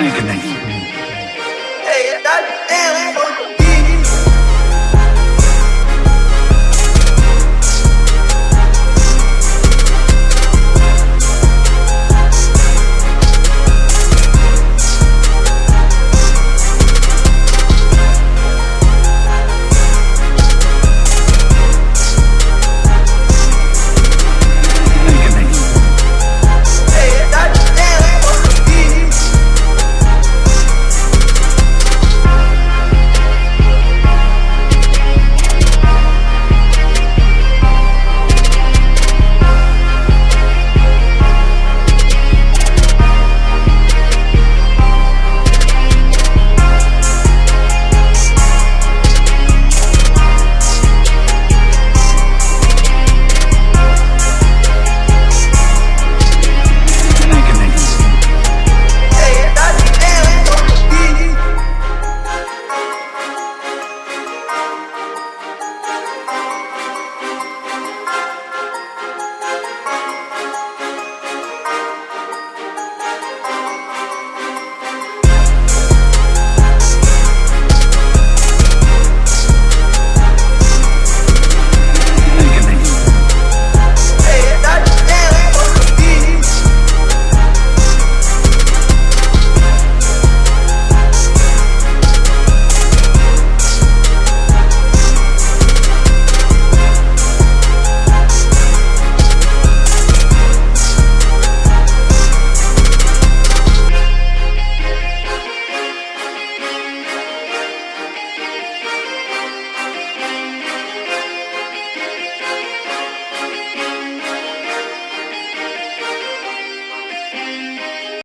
Connect.